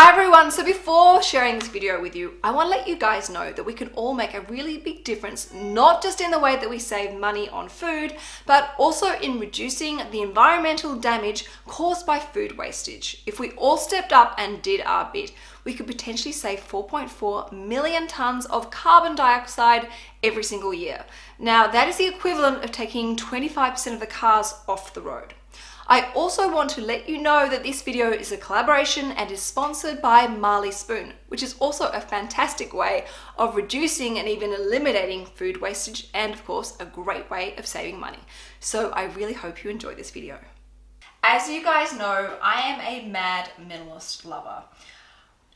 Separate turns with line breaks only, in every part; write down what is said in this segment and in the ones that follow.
Hi everyone, so before sharing this video with you, I want to let you guys know that we can all make a really big difference, not just in the way that we save money on food, but also in reducing the environmental damage caused by food wastage. If we all stepped up and did our bit, we could potentially save 4.4 million tons of carbon dioxide every single year. Now that is the equivalent of taking 25% of the cars off the road. I also want to let you know that this video is a collaboration and is sponsored by Marley Spoon, which is also a fantastic way of reducing and even eliminating food wastage and of course a great way of saving money. So I really hope you enjoy this video. As you guys know, I am a mad minimalist lover.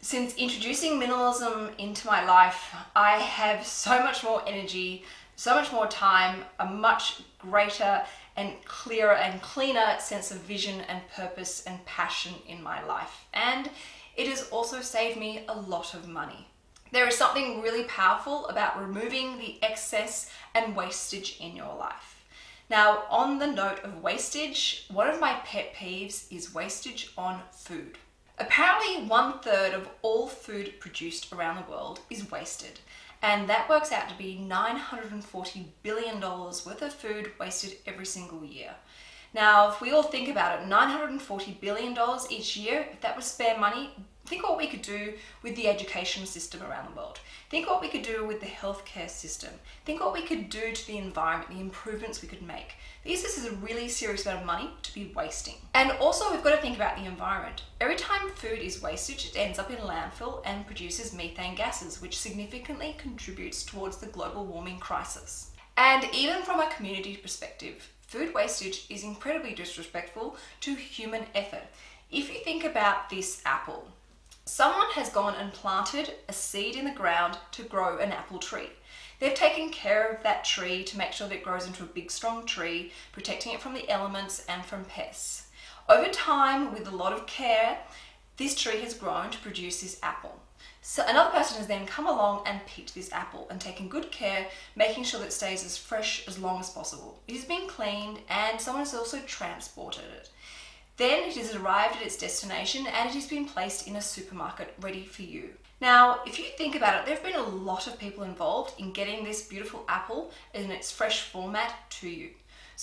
Since introducing minimalism into my life, I have so much more energy, so much more time, a much greater and clearer and cleaner sense of vision and purpose and passion in my life. And it has also saved me a lot of money. There is something really powerful about removing the excess and wastage in your life. Now, on the note of wastage, one of my pet peeves is wastage on food. Apparently one third of all food produced around the world is wasted and that works out to be $940 billion worth of food wasted every single year. Now, if we all think about it, $940 billion each year, if that was spare money, think what we could do with the education system around the world. Think what we could do with the healthcare system. Think what we could do to the environment, the improvements we could make. This is a really serious amount of money to be wasting. And also we've got to think about the environment. Every time food is wasted, it ends up in landfill and produces methane gases, which significantly contributes towards the global warming crisis. And even from a community perspective, food wastage is incredibly disrespectful to human effort. If you think about this apple, Someone has gone and planted a seed in the ground to grow an apple tree. They've taken care of that tree to make sure that it grows into a big strong tree, protecting it from the elements and from pests. Over time, with a lot of care, this tree has grown to produce this apple. So another person has then come along and picked this apple and taken good care, making sure that it stays as fresh as long as possible. It has been cleaned and someone has also transported it. Then it has arrived at its destination and it has been placed in a supermarket ready for you. Now, if you think about it, there have been a lot of people involved in getting this beautiful apple in its fresh format to you.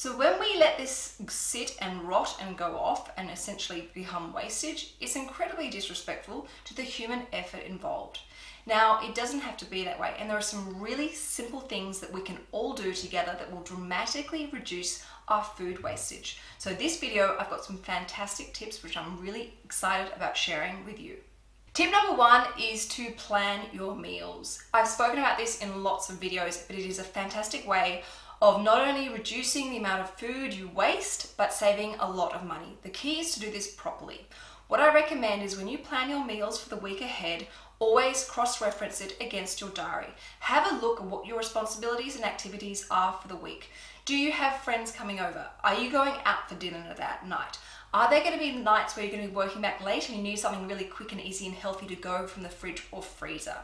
So when we let this sit and rot and go off and essentially become wastage, it's incredibly disrespectful to the human effort involved. Now, it doesn't have to be that way, and there are some really simple things that we can all do together that will dramatically reduce our food wastage. So this video, I've got some fantastic tips which I'm really excited about sharing with you. Tip number one is to plan your meals. I've spoken about this in lots of videos, but it is a fantastic way of not only reducing the amount of food you waste, but saving a lot of money. The key is to do this properly. What I recommend is when you plan your meals for the week ahead, always cross-reference it against your diary. Have a look at what your responsibilities and activities are for the week. Do you have friends coming over? Are you going out for dinner that night? Are there going to be nights where you're going to be working back late and you need something really quick and easy and healthy to go from the fridge or freezer?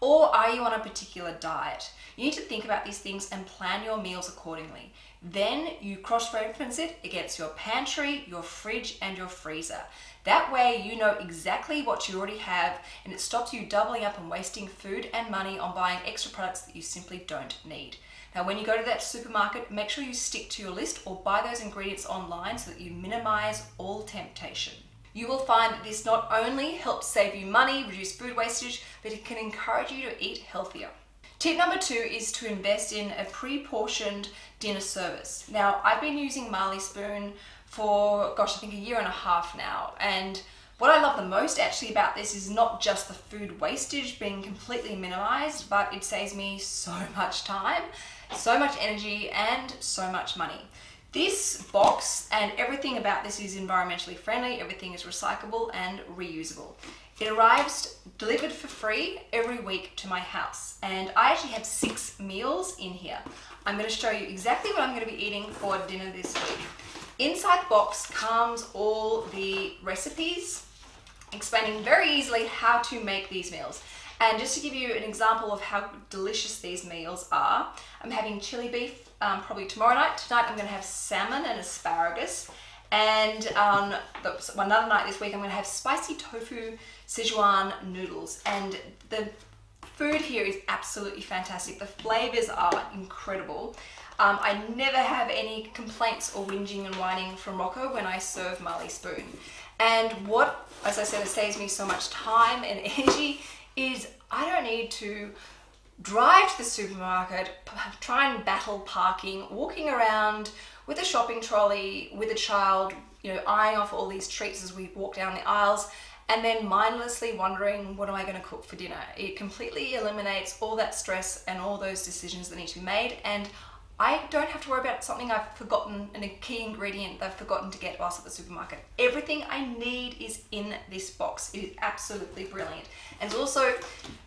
Or are you on a particular diet? You need to think about these things and plan your meals accordingly. Then you cross-reference it against your pantry, your fridge, and your freezer. That way you know exactly what you already have and it stops you doubling up and wasting food and money on buying extra products that you simply don't need. Now when you go to that supermarket, make sure you stick to your list or buy those ingredients online so that you minimize all temptation. You will find that this not only helps save you money, reduce food wastage, but it can encourage you to eat healthier. Tip number two is to invest in a pre-portioned dinner service. Now, I've been using Marley Spoon for, gosh, I think a year and a half now, and what I love the most actually about this is not just the food wastage being completely minimized, but it saves me so much time so much energy and so much money. This box and everything about this is environmentally friendly, everything is recyclable and reusable. It arrives delivered for free every week to my house and I actually have six meals in here. I'm going to show you exactly what I'm going to be eating for dinner this week. Inside the box comes all the recipes explaining very easily how to make these meals. And just to give you an example of how delicious these meals are, I'm having chili beef um, probably tomorrow night. Tonight I'm going to have salmon and asparagus. And on the, another night this week, I'm gonna have spicy tofu Sichuan noodles. And the food here is absolutely fantastic. The flavors are incredible. Um, I never have any complaints or whinging and whining from Rocco when I serve Marley Spoon. And what, as I said, it saves me so much time and energy is I don't need to drive to the supermarket, try and battle parking, walking around with a shopping trolley, with a child, you know, eyeing off all these treats as we walk down the aisles, and then mindlessly wondering, what am I going to cook for dinner? It completely eliminates all that stress and all those decisions that need to be made. And I don't have to worry about something I've forgotten and a key ingredient that I've forgotten to get whilst at the supermarket. Everything I need is in this box. It is absolutely brilliant. And also,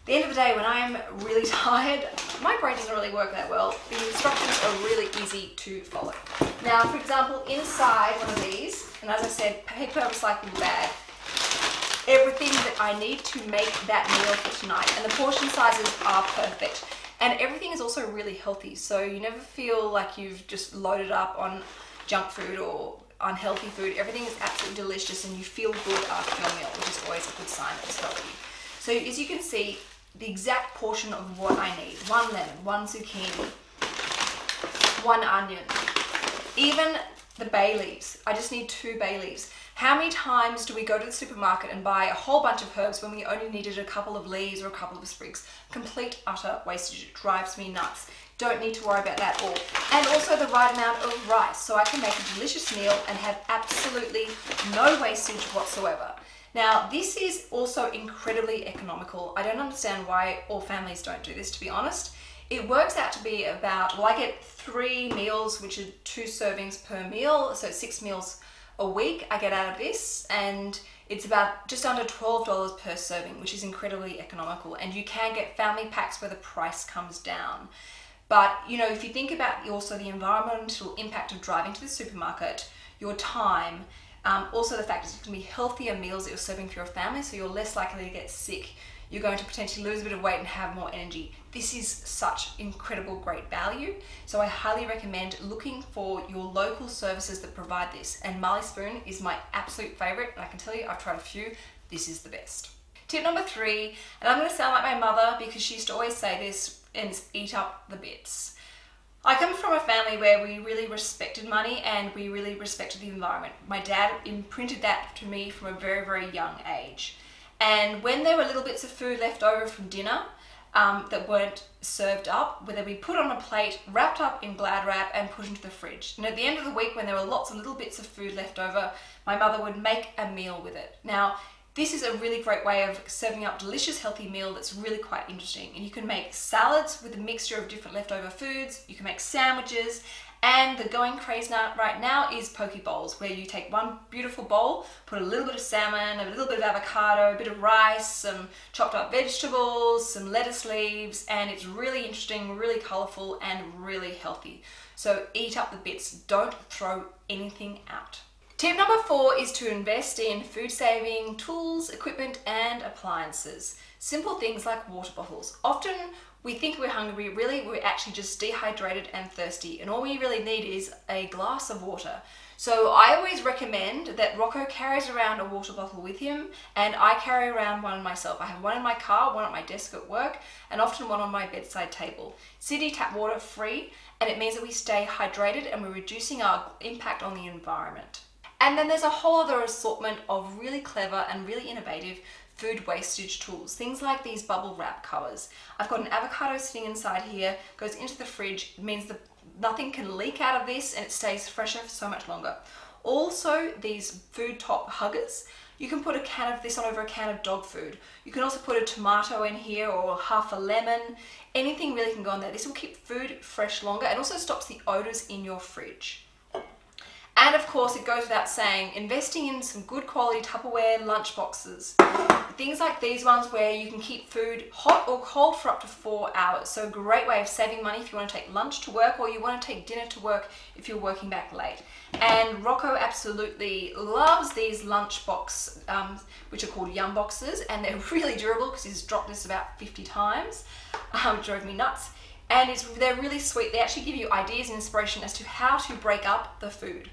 the end of the day, when I'm really tired, my brain doesn't really work that well. The instructions are really easy to follow. Now, for example, inside one of these, and as I said, paper recycling bag, everything that I need to make that meal for tonight. And the portion sizes are perfect. And everything is also really healthy. So you never feel like you've just loaded up on junk food or unhealthy food. Everything is absolutely delicious and you feel good after your meal, which is always a good sign that it's healthy. So as you can see, the exact portion of what I need. One lemon, one zucchini, one onion, even the bay leaves. I just need two bay leaves. How many times do we go to the supermarket and buy a whole bunch of herbs when we only needed a couple of leaves or a couple of sprigs? Complete utter wastage. It drives me nuts. Don't need to worry about that at all. And also the right amount of rice so I can make a delicious meal and have absolutely no wastage whatsoever. Now, this is also incredibly economical. I don't understand why all families don't do this, to be honest. It works out to be about, well, I get three meals, which are two servings per meal, so six meals a week I get out of this and it's about just under $12 per serving, which is incredibly economical. And you can get family packs where the price comes down. But, you know, if you think about also the environmental impact of driving to the supermarket, your time, um, also the fact it's going to be healthier meals that you're serving for your family, so you're less likely to get sick you're going to potentially lose a bit of weight and have more energy. This is such incredible great value. So I highly recommend looking for your local services that provide this. And Marley Spoon is my absolute favorite. And I can tell you, I've tried a few. This is the best. Tip number three, and I'm gonna sound like my mother because she used to always say this, and eat up the bits. I come from a family where we really respected money and we really respected the environment. My dad imprinted that to me from a very, very young age. And when there were little bits of food left over from dinner um, that weren't served up, where they'd be put on a plate, wrapped up in glad wrap and put into the fridge. And at the end of the week when there were lots of little bits of food left over, my mother would make a meal with it. Now, this is a really great way of serving up delicious healthy meal that's really quite interesting. And you can make salads with a mixture of different leftover foods, you can make sandwiches, and the going craze now, right now is poke bowls, where you take one beautiful bowl, put a little bit of salmon, a little bit of avocado, a bit of rice, some chopped up vegetables, some lettuce leaves, and it's really interesting, really colorful, and really healthy. So eat up the bits, don't throw anything out. Tip number four is to invest in food saving tools, equipment, and appliances. Simple things like water bottles. Often we think we're hungry, really we're actually just dehydrated and thirsty and all we really need is a glass of water. So I always recommend that Rocco carries around a water bottle with him and I carry around one myself. I have one in my car, one at my desk at work and often one on my bedside table. City tap water free and it means that we stay hydrated and we're reducing our impact on the environment. And then there's a whole other assortment of really clever and really innovative food wastage tools, things like these bubble wrap covers. I've got an avocado sitting inside here, goes into the fridge, means that nothing can leak out of this and it stays fresher for so much longer. Also, these food top huggers, you can put a can of this on over a can of dog food. You can also put a tomato in here or half a lemon. Anything really can go in there. This will keep food fresh longer and also stops the odors in your fridge. And of course, it goes without saying, investing in some good quality Tupperware lunch boxes. Things like these ones where you can keep food hot or cold for up to four hours. So a great way of saving money if you want to take lunch to work or you want to take dinner to work if you're working back late. And Rocco absolutely loves these lunch box, um, which are called Yum boxes, and they're really durable because he's dropped this about 50 times, um, drove me nuts. And it's, they're really sweet. They actually give you ideas and inspiration as to how to break up the food.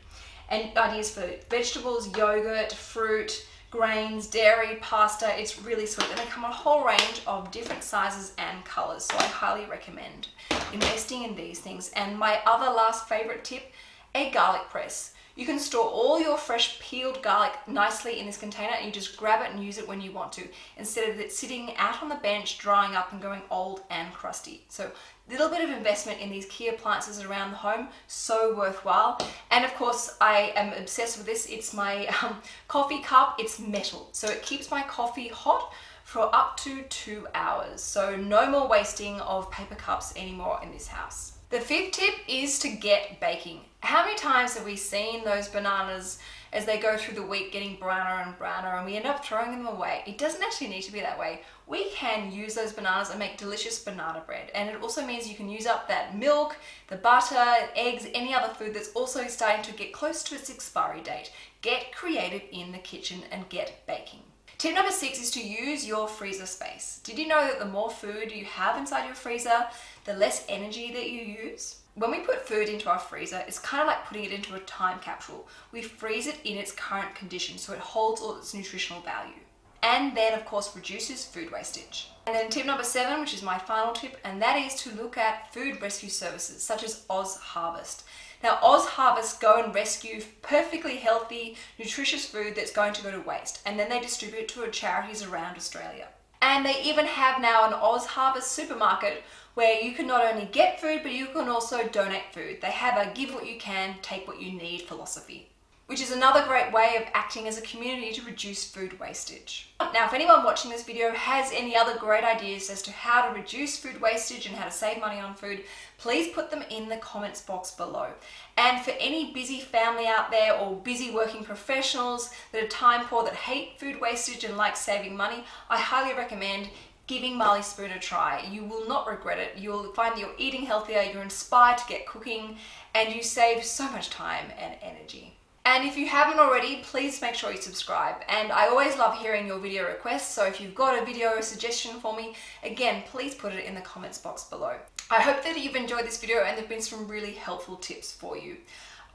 and ideas for vegetables, yogurt, fruit, grains, dairy, pasta. It's really sweet. And they come in a whole range of different sizes and colors. So I highly recommend investing in these things. And my other last favorite tip, a garlic press. You can store all your fresh peeled garlic nicely in this container and you just grab it and use it when you want to instead of it sitting out on the bench drying up and going old and crusty. So little bit of investment in these key appliances around the home, so worthwhile. And of course, I am obsessed with this. It's my um, coffee cup. It's metal, so it keeps my coffee hot for up to two hours. So no more wasting of paper cups anymore in this house. The fifth tip is to get baking. How many times have we seen those bananas as they go through the week getting browner and browner and we end up throwing them away? It doesn't actually need to be that way. We can use those bananas and make delicious banana bread. And it also means you can use up that milk, the butter, eggs, any other food that's also starting to get close to its expiry date. Get creative in the kitchen and get baking. Tip number six is to use your freezer space. Did you know that the more food you have inside your freezer, the less energy that you use? When we put food into our freezer, it's kind of like putting it into a time capsule. We freeze it in its current condition so it holds all its nutritional value. And then of course reduces food wastage. And then tip number seven, which is my final tip, and that is to look at food rescue services such as Oz Harvest. Now Oz Harvest go and rescue perfectly healthy, nutritious food that's going to go to waste and then they distribute to charities around Australia. And they even have now an Oz Harvest supermarket where you can not only get food but you can also donate food. They have a give what you can, take what you need philosophy which is another great way of acting as a community to reduce food wastage. Now, if anyone watching this video has any other great ideas as to how to reduce food wastage and how to save money on food, please put them in the comments box below. And for any busy family out there or busy working professionals that are time poor that hate food wastage and like saving money, I highly recommend giving Marley Spoon a try. You will not regret it. You'll find that you're eating healthier, you're inspired to get cooking, and you save so much time and energy. And if you haven't already, please make sure you subscribe. And I always love hearing your video requests, so if you've got a video suggestion for me, again, please put it in the comments box below. I hope that you've enjoyed this video and there've been some really helpful tips for you.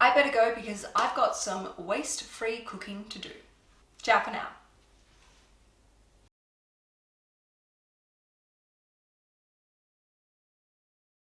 I better go because I've got some waste-free cooking to do. Ciao for now.